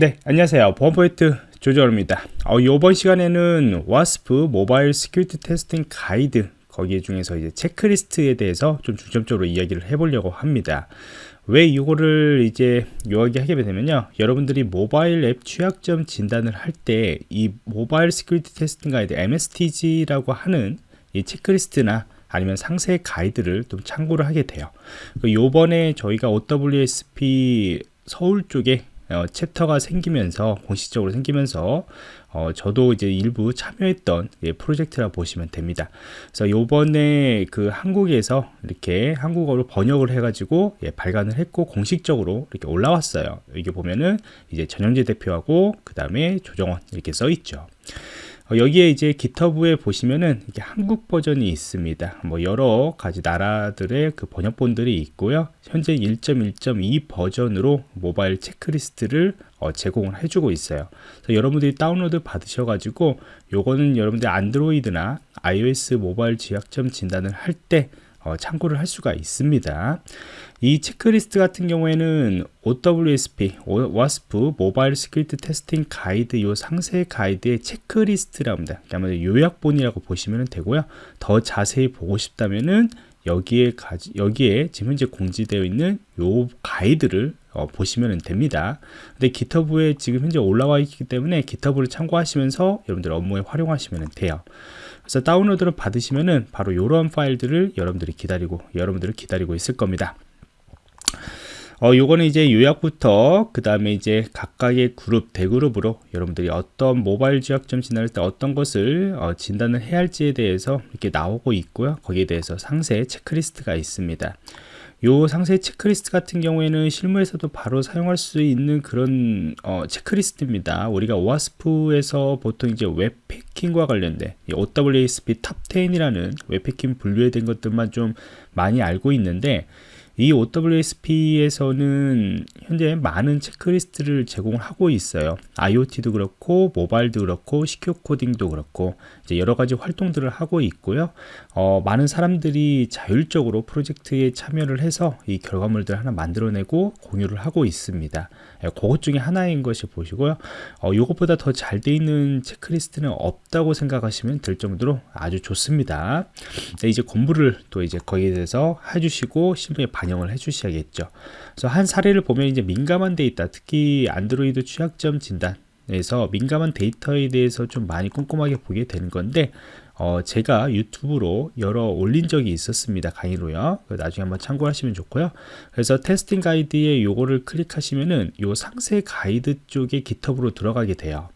네 안녕하세요. 보안프로젝트 조정원입니다. 어, 이번 시간에는 OWASP Mobile Security Testing Guide 거기에 중에서 이제 체크리스트에 대해서 좀 중점적으로 이야기를 해보려고 합니다. 왜 이거를 이제 이야기하게 되면요. 여러분들이 모바일 앱 취약점 진단을 할 때 이 Mobile Security Testing Guide MSTG라고 하는 이 체크리스트나 아니면 상세 가이드를 좀 참고를 하게 돼요. 그 요번에 저희가 OWASP 서울 쪽에 어, chapter가 생기면서 공식적으로 생기면서 어, 저도 이제 일부 참여했던 예, 프로젝트라 보시면 됩니다. 그래서 요번에 그 한국에서 이렇게 한국어로 번역을 해가지고 예, 발간을 했고 공식적으로 이렇게 올라왔어요. 이게 보면은 이제 전영재 대표하고 그 다음에 조정원 이렇게 써 있죠. 어, 여기에 이제 GitHub에 보시면은 이게 한국 버전이 있습니다. 뭐 여러 가지 나라들의 그 번역본들이 있고요. 현재 1.1.2 버전으로 모바일 체크리스트를 어, 제공을 해주고 있어요. 여러분들이 다운로드 받으셔가지고 요거는 여러분들 안드로이드나 iOS 모바일 취약점 진단을 할때 어, 참고를 할 수가 있습니다. 이 체크리스트 같은 경우에는 OWASP, OWASP Mobile Security Testing Guide 요 상세 가이드의 체크리스트라고 합니다. 그러면 요약본이라고 보시면 되고요. 더 자세히 보고 싶다면은 여기에 가지, 여기에 지금 현재 공지되어 있는 요 가이드를 어, 보시면 됩니다. 근데 기터브에 지금 현재 올라와 있기 때문에 기터브를 참고하시면서 여러분들 업무에 활용하시면 돼요. 그래서 다운로드를 받으시면은 바로 이러한 파일들을 여러분들이 기다리고 여러분들을 기다리고 있을 겁니다. 어, 요거는 이제 요약부터 그 다음에 이제 각각의 그룹 대그룹으로 여러분들이 어떤 모바일 지역점 진단할 때 어떤 것을 어, 진단을 해야 할지에 대해서 이렇게 나오고 있고요 거기에 대해서 상세 체크리스트가 있습니다 요 상세 체크리스트 같은 경우에는 실무에서도 바로 사용할 수 있는 그런 어, 체크리스트입니다. 우리가 OWASP에서 보통 이제 웹해킹과 관련된 OWASP Top 10이라는 웹해킹 분류된 것들만 좀 많이 알고 있는데 이 OWASP에서는 현재 많은 체크리스트를 제공하고 있어요. IoT도 그렇고, 모바일도 그렇고, secure coding도 그렇고, 이제 여러 가지 활동들을 하고 있고요. 어, 많은 사람들이 자율적으로 프로젝트에 참여를 해서 이 결과물들 하나 만들어내고 공유를 하고 있습니다. 예, 그것 중에 하나인 것이라 보시고요. 어, 이것보다 더 잘 돼 있는 체크리스트는 없다고 생각하시면 될 정도로 아주 좋습니다. 네, 이제 공부를 또 이제 거기에 대해서 해주시고 실무에 반영 을 해주셔야겠죠. 그래서 한 사례를 보면 이제 민감한 데이터, 특히 안드로이드 취약점 진단 에서 민감한 데이터에 대해서 좀 많이 꼼꼼하게 보게 되는 건데 어, 제가 유튜브로 여러 올린 적이 있었습니다 강의로요. 나중에 한번 참고하시면 좋고요. 그래서 Testing Guide에 요거를 클릭하시면은 요 상세 가이드 쪽에 GitHub으로 들어가게 돼요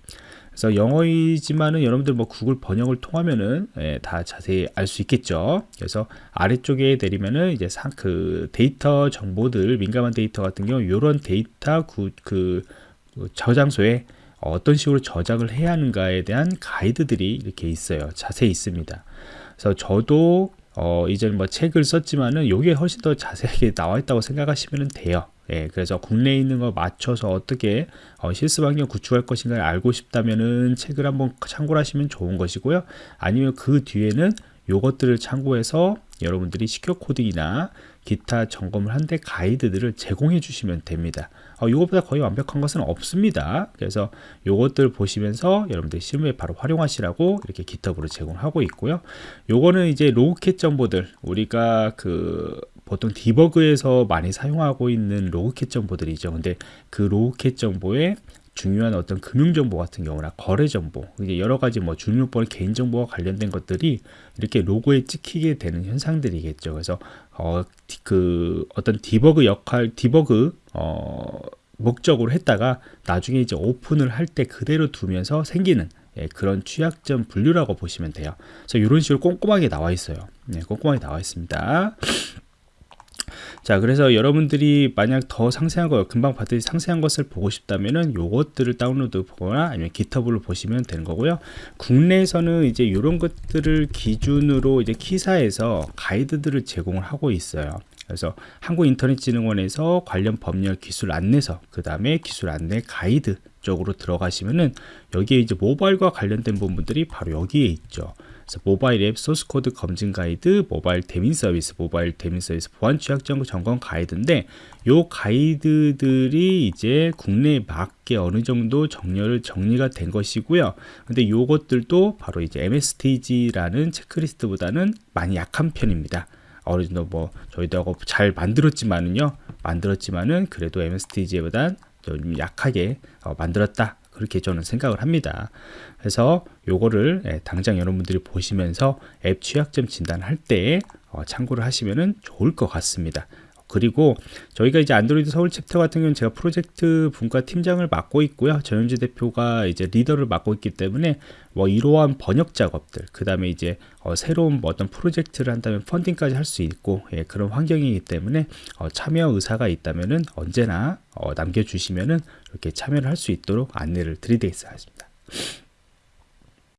그래서 영어이지만은 여러분들 뭐 구글 번역을 통하면은 예, 다 자세히 알 수 있겠죠. 그래서 아래쪽에 내리면은 이제 상, 그 데이터 정보들 민감한 데이터 같은 경우 이런 데이터 그, 그 저장소에 어떤 식으로 저장을 해야 하는가에 대한 가이드들이 이렇게 있어요. 자세히 있습니다. 그래서 저도 어, 이제 뭐 책을 썼지만은 이게 훨씬 더 자세하게 나와 있다고 생각하시면 돼요. 예, 그래서 국내에 있는 거 맞춰서 어떻게 어, 실습 환경 구축할 것인가를 알고 싶다면은 책을 한번 참고를 하시면 좋은 것이고요. 아니면 그 뒤에는 요것들을 참고해서 여러분들이 시큐어 코딩이나 기타 점검을 한 데 가이드들을 제공해 주시면 됩니다. 어, 이것보다 거의 완벽한 것은 없습니다. 그래서 요것들 보시면서 여러분들 실무에 바로 활용하시라고 이렇게 기톱으로 제공하고 있고요. 요거는 이제 로그캣 정보들. 우리가 그 보통 디버그에서 많이 사용하고 있는 로그캣 정보들이죠. 근데 그 로그캣 정보에 중요한 어떤 금융정보 같은 경우나 거래정보 이제 여러 가지 뭐 주민번호 개인정보와 관련된 것들이 이렇게 로고에 찍히게 되는 현상들이겠죠. 그래서 어, 그 어떤 디버그 역할 디버그 어, 목적으로 했다가 나중에 이제 오픈을 할 때 그대로 두면서 생기는 예, 그런 취약점 분류라고 보시면 돼요. 그래서 이런 식으로 꼼꼼하게 나와 있어요. 네, 꼼꼼하게 나와 있습니다 자 그래서 여러분들이 만약 더 상세한 거 금방 봤듯이 상세한 것을 보고 싶다면은 요것들을 다운로드 보거나 아니면 GitHub로 보시면 되는 거고요. 국내에서는 이제 이런 것들을 기준으로 이제 KISA에서 가이드들을 제공을 하고 있어요 그래서 한국인터넷진흥원에서 관련 법률 기술 안내서, 그 다음에 기술 안내 가이드 쪽으로 들어가시면은 여기에 이제 모바일과 관련된 부분들이 바로 여기에 있죠. 그래서 모바일 앱 소스 코드 검증 가이드, 모바일 대민 서비스, 모바일 대민 서비스 보안 취약 점검 가이드인데 요 가이드들이 이제 국내에 맞게 어느 정도 정렬을 정리가 된 것이고요. 근데 요것들도 바로 이제 MSTG라는 체크리스트보다는 많이 약한 편입니다. 어느 정도 뭐 저희도 잘 만들었지만은요 만들었지만은 그래도 MSTG보단 좀 약하게 어, 만들었다. 그렇게 저는 생각을 합니다. 그래서 요거를 예, 당장 여러분들이 보시면서 앱 취약점 진단할 때 어, 참고를 하시면은 좋을 것 같습니다 그리고 저희가 이제 안드로이드 서울 챕터 같은 경우는 제가 프로젝트 분과 팀장을 맡고 있고요. 전현주 대표가 이제 리더를 맡고 있기 때문에 뭐 이러한 번역 작업들, 그 다음에 이제 어 새로운 뭐 어떤 프로젝트를 한다면 펀딩까지 할 수 있고 예, 그런 환경이기 때문에 어 참여 의사가 있다면은 언제나 어 남겨주시면은 이렇게 참여를 할 수 있도록 안내를 드리겠습니다.